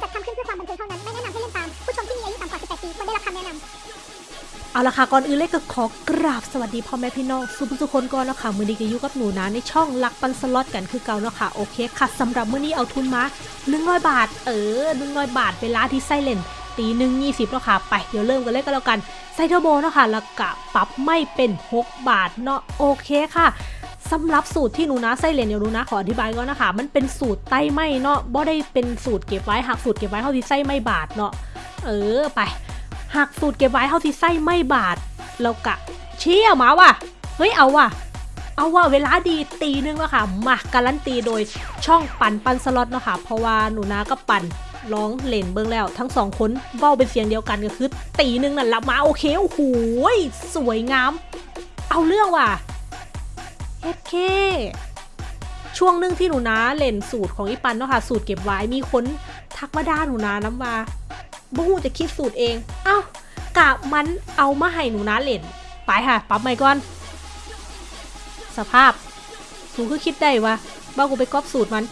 จัดทำขึ้นเพื่อความบันเทิงเท่านั้น ไม่แนะนำให้เล่นตาม ผู้ชมที่มีอายุต่ำกว่า 18 ปีควรได้รับคำแนะนำเอาละค่ะก่อนอื่นเลยก็ขอกราบสวัสดีพ่อแม่พี่น้องสุภทุกคนก่อนเนาะค่ะมือนี้ก็อยู่กับหนูนะในช่องลักปันสล็อตกันคือเก่าเนาะค่ะโอเคค่ะสำหรับมื้อนี้เอาทุนมา100บาท เออ100บาทเวลาที่ไซเลนตีหนึ่งยี่สิบเนาะค่ะไปเดี๋ยวเริ่มกันเลยก็แล้วกันไซเทอร์โบเนาะค่ะแล้วก็ปรับไม่เป็น 6 บาทเนาะโอเคค่ะ สำหรับสูตรที่หนูนะไซเลนเดี๋ยวหนูนะขออธิบายก่อนนะคะ มันเป็นสูตรไต้ไม่เนาะบ่ได้เป็นสูตรเก็บไว้หากสูตรเก็บไว้เท่าที่ไส้ไม่บาทเนาะเออไปหากสูตรเก็บไว้เท่าที่ไส้ไม่บาทเรากะเชี่ยมาว่ะเฮ้ยเอาว่ะเอาว่ะเวลาดีตีนึงแล้วค่ะมาการันตีโดยช่องปั่นปันสล็อตเนาะค่ะเพราะว่าหนูนาก็ปั่นร้องเล่นเบิ้งแล้ว ทั้งสองคนเว้าเป็นเสียงเดียวกันก็คือตีนึงนั่นละมาโอเคโอ้โหสวยงาม เอาเรื่องว่ะ เฮ็คช่วงนึงที่หนูนาเล่นสูตรของอีปันเนาะค่ะ สูตรเก็บไว้มีคนทักมาด่าหนูนาน้ำว่าบ่ฮู้จะคิดสูตรเองเอ้ากะมันเอามาให้หนูนะเล่น ไปค่ะปรับใหม่ก่อน สภาพสูคือคิดได้ว่าบ้ากูไปก๊อปสูตรมัน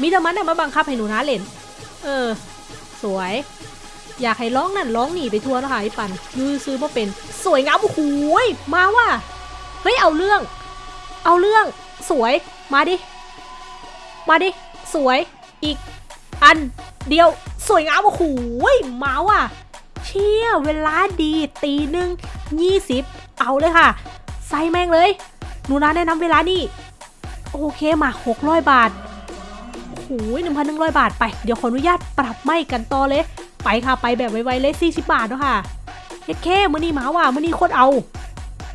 มีแต่มันน่ะมาบังคับให้หนูนะเล่น เออ สวย อยากให้ร้องนั่นร้องหนีไปทัวร์แล้วค่ะไอ้ปันยูซื้อมาเป็น สวยงามโอ้โหยมาว่ะเฮ้ยเอาเรื่อง เอาเรื่องสวยมาดิ มาดิ สวยอีก อัน เดียวสวยงามโอ้โหยมาว่ะ เชี่ยเวลาดีตีหนึ่งยี่สิบเอาเลยค่ะใส่แม่งเลยหนูนาแนะนำเวลานี่ โอเคมาหกร้อยบาทโอ้โหหนึ่งพันหนึ่งร้อยบาทไป เดี๋ยวขออนุญาตปรับไม่กันต่อเลย ไปค่ะไปแบบไวๆเลยสี่สิบบาทเนาะค่ะเฮ็ดแค่มือนี้หมาว่ะมือนี้โคตรเอา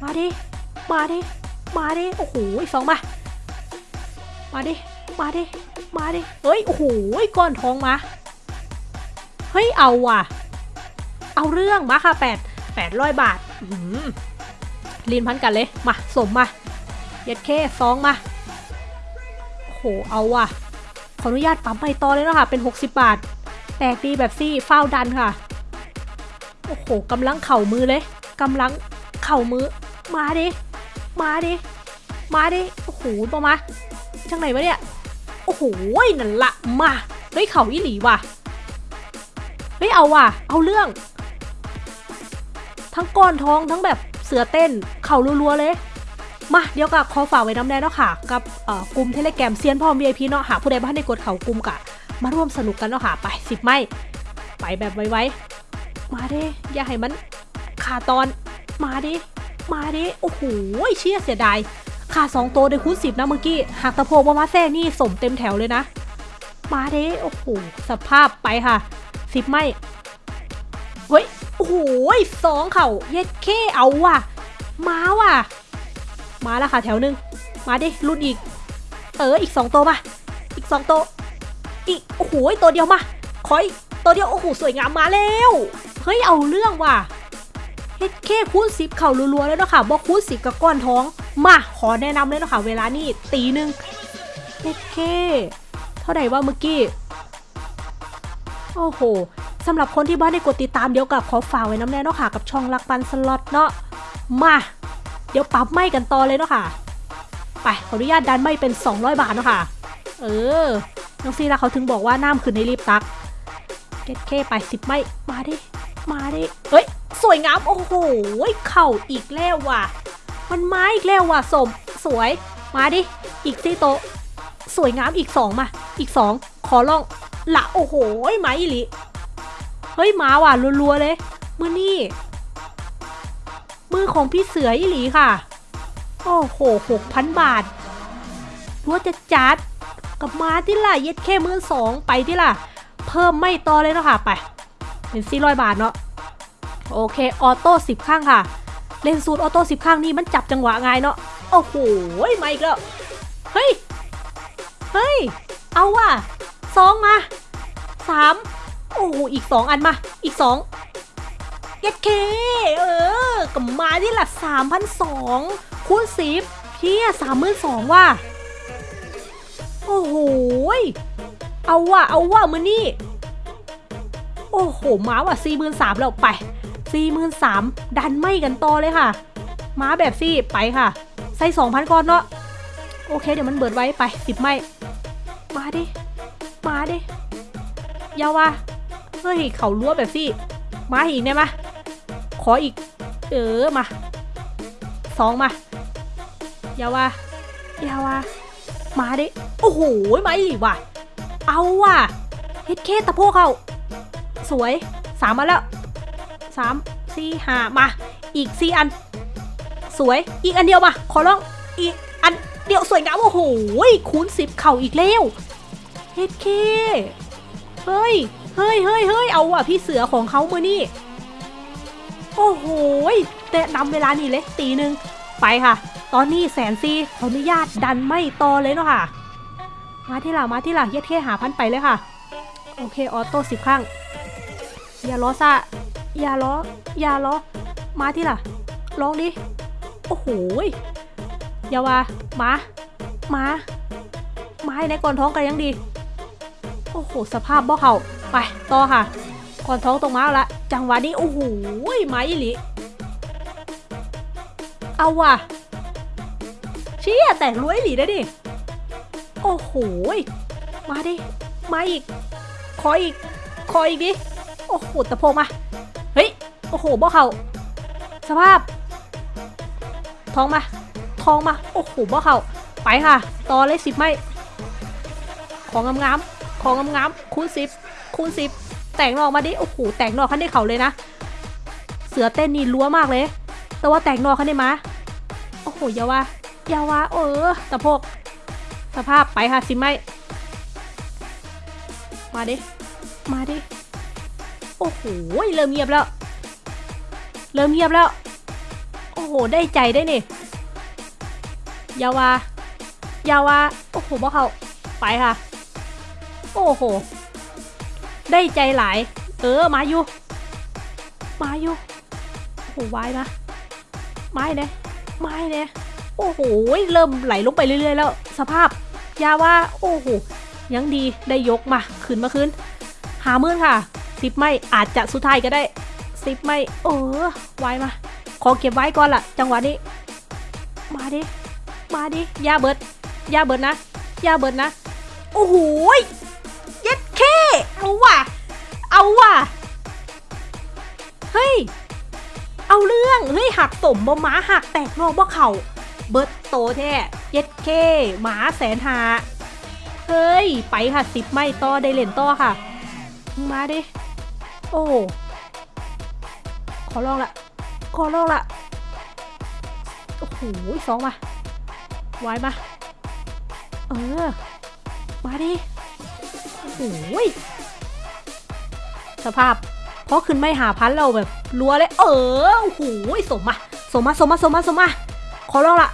มาดิ มาดิ มาดิ โอ้โหสองมา มาดิ มาดิ มาดิ เฮ้ย โอ้โหก้อนทองมา เฮ้ย เอาว่ะ เอาเรื่องมาค่ะแปดแปดร้อยบาทอื้อหือลีนพันกันเลย มา สมมาเย็ดเคซองมา โอ้โห เอาว่ะ ขออนุญาตปั๊มไปต่อเลยเนาะค่ะ เป็น 60 บาท แตกดีแบบซี่เฝ้าดันค่ะ โอ้โหกำลังเข่ามือเลยกำลังเข่ามือ มาดิ มาดิ มาดิ โอ้โหปอมาจังไหนวะเนี่ย โอ้โหนั่นละมา เฮ้ยเข่าอีหลีว่ะ เฮ้ยเอาว่ะ เอาเรื่อง ทั้งก้อนท้องทั้งแบบเสือเต้น เข่ารัวๆเลย มาเดี๋ยวกับขอฝากไว้น้ำแน่เนาะค่ะ กับกลุ่มเทเลแกรมเซียนพร้อม VIP เนาะหากผู้ใดบ้านได้กดเข่ากลุ่มกะ มาร่วมสนุกกันเนาะค่ะไปสิบไม่ ไปแบบไวๆมาเด้อย่าให้มันขาดตอน มาดิ มาดิโอ้โหเชี่ยเสียดายขาสองตัวได้คูณสิบนะเมื่อกี้หากตะโพกมามาแซ่นี่สมเต็มแถวเลยนะ มาเด้โอ้โหสภาพไปค่ะสิบไม่เฮ้ยโอ้โหสองเข่าเย็ดเคเอาว่ะ มาว่ะ มาแล้วค่ะแถวหนึ่งมาดิรุ่นอีก เอออีกสองตัวมา อีกสองตัวอีกโอ้โหตัวเดียวมาขออีกตัวเดียวโอ้โหสวยงามมาแล้วเฮ้ยเอาเรื่องว่ะ เฮ็ดเคคูณสิบเข่ารัวๆแล้วเนาะค่ะบอกคูณสิกับก้อนท้อง มาขอแนะนำเลยเนาะค่ะเวลานี่ตีหนึ่งเฮ็ดเคเท่าไหร่ว่าเมื่อกี้ โอ้โหสำหรับคนที่บ้านได้กดติดตามเดี๋ยวกับขอฝากไว้น้ำแน่เนาะค่ะกับช่องลักปันสล็อตเนาะมา เดี๋ยวปรับไม่กันต่อเลยเนาะค่ะ ไปขออนุญาตดันไม่เป็น 200 บาทเนาะค่ะ เออน้องซีละเขาถึงบอกว่าน้ำขึ้นในรีบตักเก็ตเคไปสิบไม่มาดิ มาดิเฮ้ย สวยงาม โอ้โห เข่าอีกแล้วว่ะ มันมาอีกแล้วว่ะสม สวย มาดิ อีกซี่โต สวยงามอีกสองมา อีกสอง ขอลอง ละโอ้โหไม้อีหลิ เฮ้ยมาว่ะรัวๆเลย มือนี่ มือของพี่เสืออีหลีค่ะ โอ้โหหกพันบาทรัวจะจัดกับมาที่ล่ะ เย็ดแค่มือสองไปที่ล่ะ เพิ่มไม่ต่อเลยเนาะค่ะ ไป เป็นสี่ร้อยบาทเนาะ โอเค ออโต้สิบข้างค่ะ เล่นสูตรออโต้สิบข้างนี่มันจับจังหวะไงเนาะ โอ้โหมาอีกแล้ว เฮ้ย เฮ้ย เอาว่ะสองมาสามโอ้โห อีกสองอันมา อีกสองเย็ดเค เออกับมาที่หละสามพันสองคูณสิบเพียสามหมื่นสองว่ะ โอ้โหยเอาว่ะ เอาว่ะมือนี่ โอ้โห มาว่ะสี่หมื่นสามแล้วไป สี่หมื่นสามดันไม่กันโตเลยค่ะมาแบบซี่ไปค่ะ ใส่สองพันก้อนเนาะโอเคเดี๋ยวมันเบิดไว้ไปสิบไม่ มาดิ มาดิยาวะเฮ้ยเขารั้วแบบสิมาอีกได้ไหมขออีก เออมาสองมายาวะยาวะมาดิ โอ้โหมาอีกว่ะ เอาว่ะเฮ็ดเคสตะโพกเขาสวยสามมาแล้ว สามสี่ห้ามา อีกสี่อัน สวยอีกอันเดียวมา ขอร้องอีกอันเดียวสวยงามโอ้โหคูณสิบเข่าอีกแล้วเฮ็ดเคเฮ้ยเฮ้ยเฮ้ยเฮ้ยเอาว่ะพี่เสือของเขามือนี่โอ้โหแต่นำเวลานี่เลยตีหนึ่งไปค่ะ ตอนนี้แสนซีขออนุญาตดันไม่ต่อเลยเนาะค่ะ มาที่หลังมาที่หลังเย็ดเท่หาพันไปเลยค่ะ โอเค ออโต้สิบครั้งอย่าล้อซะ อย่าล้ออย่าล้อมาที่หลังลองดิ โอ้โหยอย่าว่ามามามาให้ในก่อนท้องกันยังดี โอ้โห สภาพบ่เขาไป ต่อค่ะ ก่อนท้องตรงมาแล้วละ จังหวะนี้ โอ้โหยไม้อีหลี เอาว่ะเชี่ยแตกรวยหลีได้ดิ โอ้โหยมาดิ มาอีก ขออีก ขออีกดิ โอ้โหตะโพกมา โอ้โหบ่เขาสภาพ ทองมา ทองมา โอ้โหบ่เขาไปค่ะ ต่อเลยสิบไม่ ของงามๆ ของงามๆ คูณสิบคูณสิบแต่งนอกมาดิ โอ้โห แต่งนอกขั้นได้เขาเลยนะ เสือเต้นนี่รัวมากเลย แต่ว่าแต่งนอกขั้นได้มา โอ้โหอยาว่าอยาว่าเออตะโพกสภาพไปค่ะสิไม่ มาดิ มาดิ โอ้โห เริ่มเงียบแล้ว เริ่มเงียบแล้ว โอ้โห ได้ใจได้นี่อยาวายาวาโอ้โหบ่เขาไปค่ะ โอ้โห ได้ใจหลาย เออ มาอยู่ มาอยู่โอ้โหวายมาไม้เนี่ยไม้เนี่ยโอ้โห เริ่มไหลลงไปเรื่อยๆ แล้ว สภาพ ยาวาโอ้โห ยังดีได้ยกมา ขึ้นมาขึ้น หามื่นค่ะ สิบไม่อาจจะสุดท้ายก็ได้ สิบไม่เออไว้มา ขอเก็บไว้ก่อนล่ะ จังหวะนี้ มาดิ มาดิยาเบิดยาเบิดนะยาเบิดนะ โอ้โหยเย็ดเคเอาว่ะ เอาว่ะ เฮ้ย เอาเรื่อง เฮ้ยหักสมบ่หมาหักแตกนอกบ่เข่า เบิดโตแท้เย็ดเคหมาแสนหา เฮ้ย ไปค่ะสิบไม่ต่อได้เล่นต่อค่ะ มาดิ โอ้ ขอลองละ ขอลองละ โอ้โหสองมา ไว้มา เออ มาดิ โอ้โหสภาพ เพราะขึ้นไม่หาพันเราแบบรัวเลย เออ โอ้โหสมมา สมมา สมมา สมมา สมมา ขอลองละ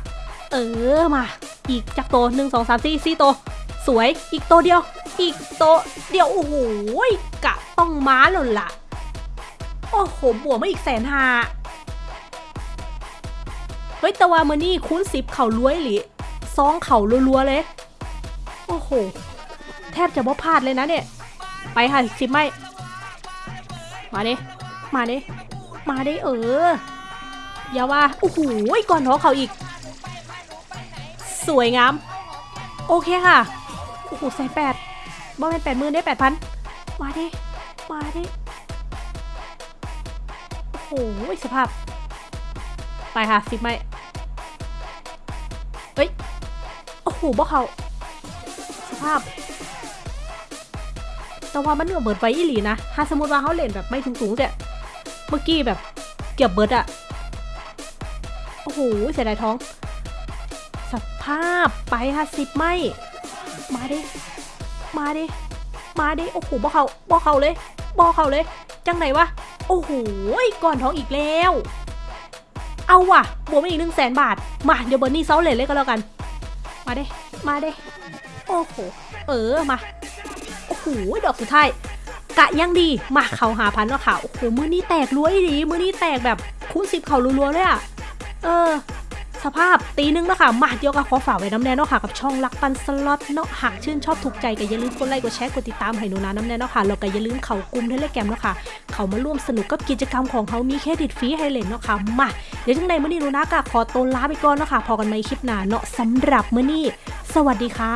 เออ มา อีกจากโตหนึ่งสองสามสี่สี่โต สวย อีกโตเดียว อีกโตเดียว โอ้โหกะต้องม้าหล่นละ โอ้โห บวกมาอีกแสนหาเฮ้ย แต่ว่ามือนี่คุ้นสิบเข่าล้วยหรือซองเข่ารัวๆเลย โอ้โห แทบจะบ่พลาดเลยนะเนี่ย ไปค่ะสิบไม่ มาดิ มาดิ มาดิเออ อย่าว่า โอ้โห ก่อนท้องเขาอีก สวยงาม โอเคค่ะ โอ้โหแสนแปดบ่เป็นแปดหมื่นได้แปดพัน มาดิ มาดิ โอ้โหสภาพ ไปค่ะสิบไม่เฮ้ย โอ้โหบ่เขาสภาพ แต่ว่ามันเหนือเบิดไว้อีหลีนะ ถ้าสมมติว่าเขาเล่นแบบไม่สูงๆเนี่ยเมื่อกี้แบบเกือบเบิดอะโอ้โหเสียดายท้อง สภาพไปค่ะสิบไม่ มาดิ มาดิ มาดิ โอ้โหบ่เขาบ่เขาเลยบ่เขาเลย จังไหนวะ โอ้โหก่อนท้องอีกแล้ว เอาว่ะ บวกมาอีกหนึ่งแสนบาท มา เดี๋ยวเบอร์นี่เซาเลทเลยก็แล้วกัน มาเด้ มาเด้ โอ้โห เออ มา โอ้โห ดอกสุดท้าย กะยังดี มาเขาหาพันว่าเขาโอ้โห มือนี้แตกรวยดีมือนี้แตกแบบคูณสิบเขารัวๆเลยอะเออ สภาพตีนึงแล้วค่ะมาเดียวกับขอฝากไว้น้ำแน่เนาะค่ะกับช่องรักปันสล็อตเนาะหากชื่นชอบถูกใจก็อย่าลืมกดไลค์กดแชร์กดติดตามให้หนูนะน้ำแน่เนาะค่ะแล้วก็อย่าลืมเข่ากลุ่มเทเลแกรมเนาะค่ะเขามาร่วมสนุกกับกิจกรรมของเขามีเครดิตฟรีให้เล่นเนาะค่ะมาเดี๋ยวจังในมือนี้หนูนะก็ขอตัวลาไปก่อนเนาะค่ะพอกันใหมคลิปหน้าเนาะสำหรับมือนี้ สวัสดีค่ะ